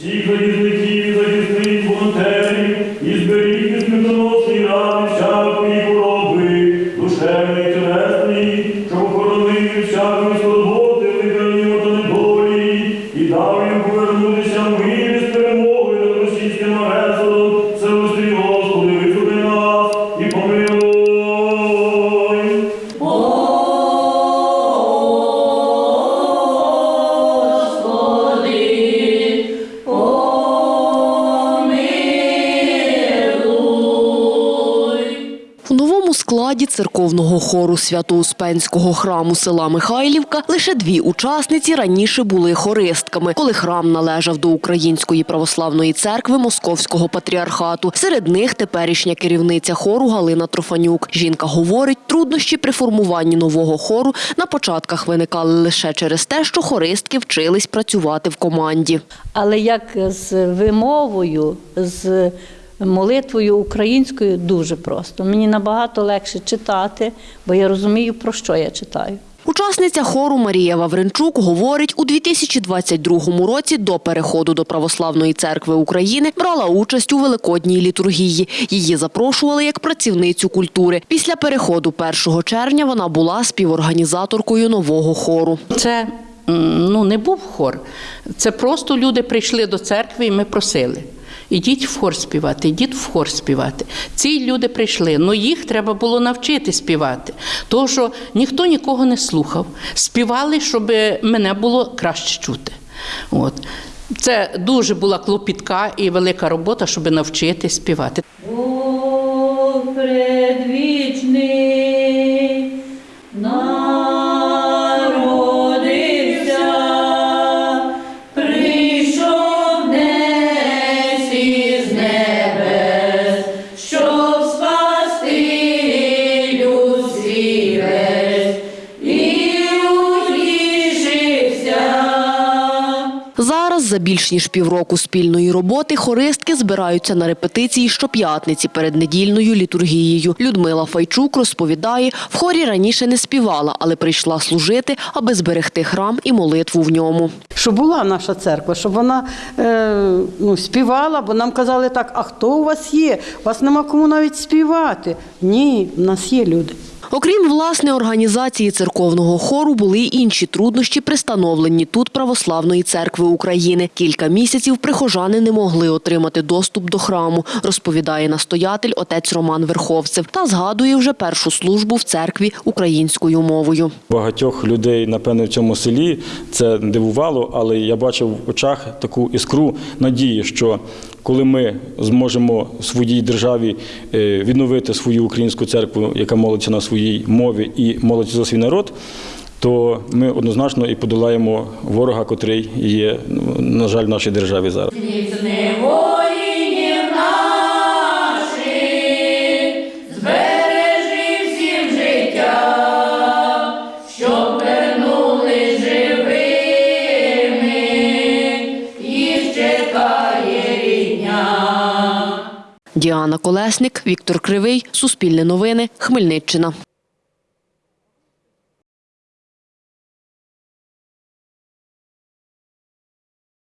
всіх залізників захисних волонтерів, і зберіг і смертоносний ради складі церковного хору Свято-Успенського храму села Михайлівка лише дві учасниці раніше були хористками, коли храм належав до Української православної церкви Московського патріархату. Серед них теперішня керівниця хору Галина Трофанюк. Жінка говорить, труднощі при формуванні нового хору на початках виникали лише через те, що хористки вчились працювати в команді. Але як з вимовою, з молитвою українською дуже просто. Мені набагато легше читати, бо я розумію, про що я читаю. Учасниця хору Марія Вавренчук говорить, у 2022 році до переходу до Православної церкви України брала участь у великодній літургії. Її запрошували як працівницю культури. Після переходу 1 червня вона була співорганізаторкою нового хору. Це ну, не був хор. Це просто люди прийшли до церкви і ми просили. Ідіть в хор співати, ідіть в хор співати. Ці люди прийшли, але їх треба було навчити співати. Тому що ніхто нікого не слухав. Співали, щоб мене було краще чути. От. Це дуже була клопітка і велика робота, щоб навчити співати. Зараз за більш ніж півроку спільної роботи хористки збираються на репетиції щоп'ятниці перед недільною літургією. Людмила Файчук розповідає, в хорі раніше не співала, але прийшла служити, аби зберегти храм і молитву в ньому. щоб була наша церква, щоб вона е, ну, співала, бо нам казали так, а хто у вас є? У вас нема кому навіть співати. Ні, в нас є люди. Окрім власне організації церковного хору, були й інші труднощі при становленні тут Православної церкви України. Кілька місяців прихожани не могли отримати доступ до храму, розповідає настоятель отець Роман Верховцев та згадує вже першу службу в церкві українською мовою. Багатьох людей, напевне, в цьому селі це дивувало, але я бачив в очах таку іскру надії, що коли ми зможемо в своїй державі е, відновити свою українську церкву, яка молиться на своїй мові і молиться за свій народ, то ми однозначно і подолаємо ворога, котрий є, ну, на жаль, в нашій державі зараз. Діана Колесник, Віктор Кривий, Суспільне новини, Хмельниччина.